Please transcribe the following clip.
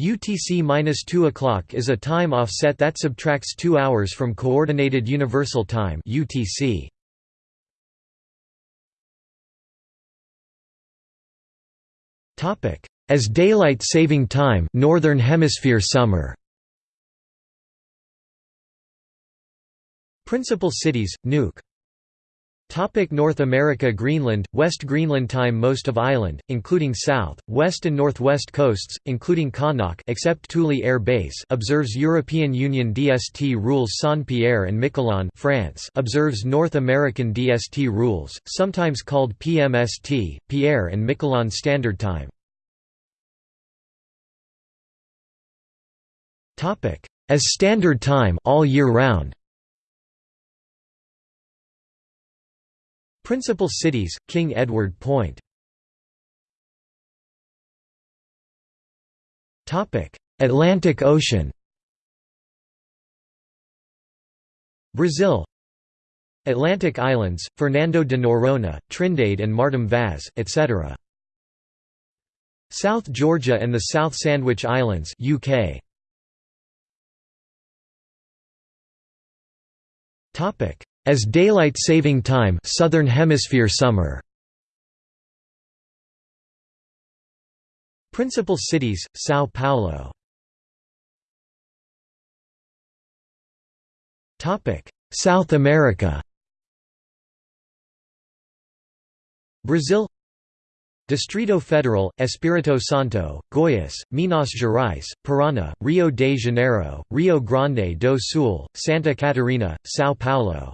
UTC-2 o'clock is a time offset that subtracts 2 hours from Coordinated Universal Time UTC. As daylight saving time Northern Hemisphere summer. Principal cities, Nuuk Topic North America Greenland, West Greenland Time Most of island, including south, west and northwest coasts, including Qaanaaq except Thule Air Base observes European Union DST rules Saint-Pierre and Miquelon France observes North American DST rules, sometimes called PMST, Pierre and Miquelon Standard Time. As Standard Time all year round Principal cities, King Edward Point. Atlantic Ocean. Brazil. Atlantic Islands, Fernando de Noronha, Trindade and Martim Vaz, etc. South Georgia and the South Sandwich Islands UK. As daylight saving time Southern Hemisphere summer. Principal cities, São Paulo. Topic South America. Brazil. Distrito Federal, Espírito Santo, Goiás, Minas Gerais, Paraná, Rio de Janeiro, Rio Grande do Sul, Santa Catarina, São Paulo